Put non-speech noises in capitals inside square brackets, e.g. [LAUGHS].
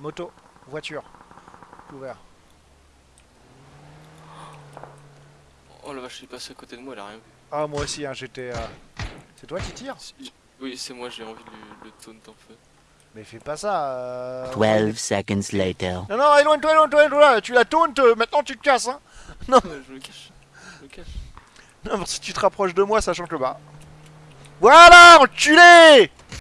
Moto, voiture, ouvert. Oh la vache, il est passé à côté de moi, elle a rien vu. Ah, moi aussi, hein, j'étais. euh, C'est toi qui tires Oui, c'est moi, j'ai envie de le, taunt en feu. Mais fais pas ça. euh, 12 seconds later. Non, non, éloigne-toi, éloigne-toi, éloigne-toi. Tu la tauntes, euh, maintenant tu te casses, hein. [LAUGHS] Ouais, je me cache. Je me cache. Non, mais si tu te rapproches de moi, ça change le bas. Voilà, enculé